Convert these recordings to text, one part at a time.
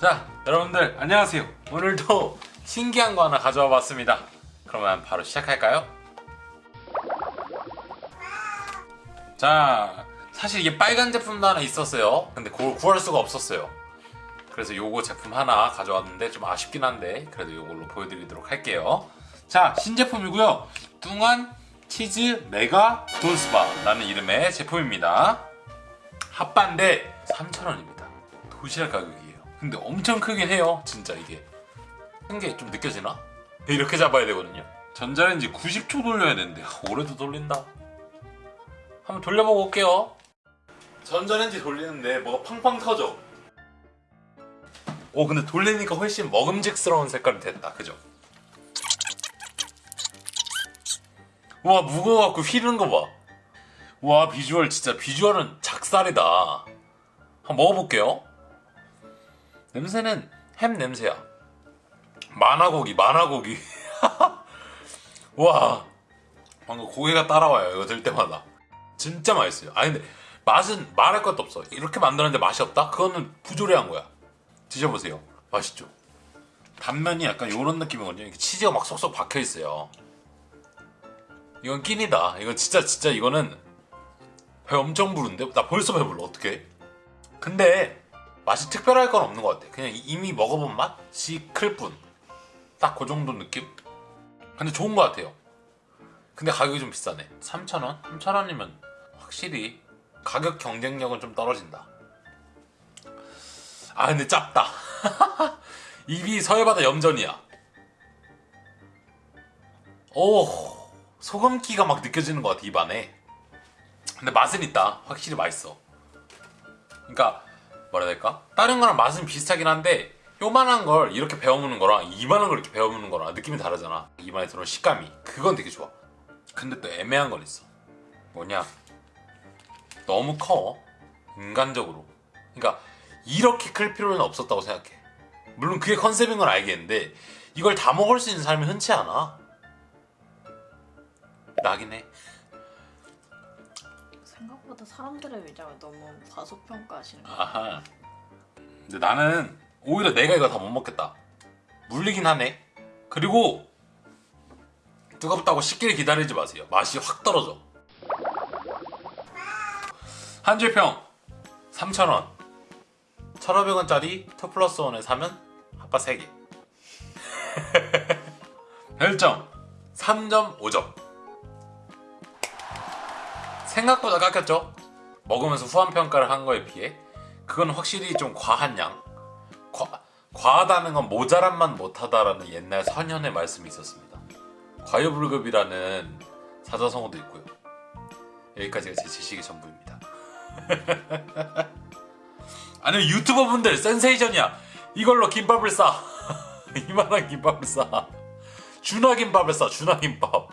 자 여러분들 안녕하세요. 오늘도 신기한 거 하나 가져와 봤습니다. 그러면 바로 시작할까요? 자 사실 이게 빨간 제품도 하나 있었어요. 근데 그걸 구할 수가 없었어요. 그래서 요거 제품 하나 가져왔는데 좀 아쉽긴 한데 그래도 요걸로 보여드리도록 할게요. 자 신제품이고요. 뚱한 치즈 메가 돈스바라는 이름의 제품입니다. 핫바인데 3,000원입니다. 도시락 가격이에요 근데 엄청 크긴 해요 진짜 이게. 큰 게 좀 느껴지나? 이렇게 잡아야 되거든요. 전자레인지 90초 돌려야 되는데 오래도 돌린다. 한번 돌려보고 올게요. 전자레인지 돌리는데 뭐가 팡팡 터져. 오 근데 돌리니까 훨씬 먹음직스러운 색깔이 됐다. 그죠? 와 무거워갖고 휘는 거봐. 와 비주얼 진짜 비주얼은 작살이다. 한번 먹어볼게요 냄새는 햄 냄새야. 만화고기 만화고기. 와 방금 고개가 따라와요 이거 들 때마다. 진짜 맛있어요. 아니 근데 맛은 말할 것도 없어. 이렇게 만들었는데 맛이 없다? 그거는 부조리한 거야. 드셔보세요. 맛있죠? 단면이 약간 이런 느낌이거든요. 치즈가 막 쏙쏙 박혀있어요. 이건 끼니다. 이건 진짜 진짜 이거는 배 엄청 부른데? 나 벌써 배불러. 어떡해? 근데 맛이 특별할 건 없는 것 같아. 그냥 이미 먹어본 맛이 클 뿐. 딱 그 정도 느낌? 근데 좋은 것 같아요. 근데 가격이 좀 비싸네. 3,000원? 3,000원이면 확실히 가격 경쟁력은 좀 떨어진다. 아 근데 짭다. 입이 서해바다 염전이야. 오 소금기가 막 느껴지는 것 같아 입안에. 근데 맛은 있다. 확실히 맛있어. 그러니까 뭐라 해야 될까? 다른 거랑 맛은 비슷하긴 한데 요만한 걸 이렇게 베어무는 거랑 이만한 걸 이렇게 베어무는 거랑 느낌이 다르잖아. 입안에 들어온 식감이. 그건 되게 좋아. 근데 또 애매한 건 있어. 뭐냐? 너무 커. 인간적으로. 그러니까 이렇게 클 필요는 없었다고 생각해. 물론 그게 컨셉인 건 알겠는데 이걸 다 먹을 수 있는 사람이 흔치 않아. 나긴 해 생각보다 사람들의 위장을 너무 과소평가하시는 거 아하. 근데 나는 오히려 내가 이거 다 못 먹겠다. 물리긴 하네. 그리고 뜨겁다고 식기를 기다리지 마세요. 맛이 확 떨어져. 한 줄평 3,000원. 1,500원짜리 2 플러스 1에 사면 핫바 3개. 별점 3.5점. 생각보다 깎였죠? 먹으면서 후한 평가를 한 거에 비해 그건 확실히 좀 과한 양. 과, 과하다는 건 모자란만 못하다라는 옛날 선현의 말씀이 있었습니다. 과유불급이라는 사자성어도 있고요. 여기까지가 제 지식의 전부입니다. 아니면 유튜버 분들 센세이션이야. 이걸로 김밥을 싸. 이만한 김밥을 싸. 준하 김밥을 싸 준하 김밥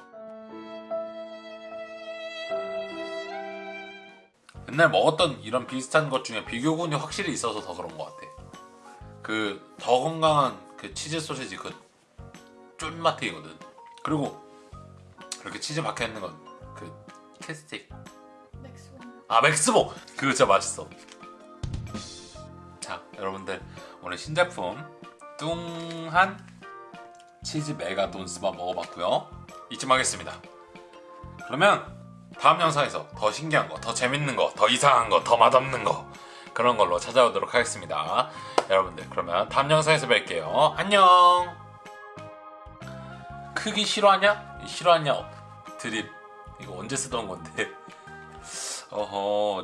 맨날 먹었던 이런 비슷한 것 중에 비교군이 확실히 있어서 더 그런 것 같아. 그 더 건강한 그 치즈 소시지 그 쫀맛이거든. 그리고 이렇게 치즈 박혀 있는 건 그 키스틱. 맥스원 아 맥스봉 그거 진짜 맛있어. 자 여러분들 오늘 신제품 뚱한 치즈 메가 돈스바 먹어봤고요. 이쯤 하겠습니다. 그러면 다음 영상에서 더 신기한 거, 더 재밌는 거, 더 이상한 거, 더 맛없는 거 그런 걸로 찾아오도록 하겠습니다. 여러분들 그러면 다음 영상에서 뵐게요. 안녕. 크기 싫어하냐? 싫어하냐? 드립. 이거 언제 쓰던 건데? 어허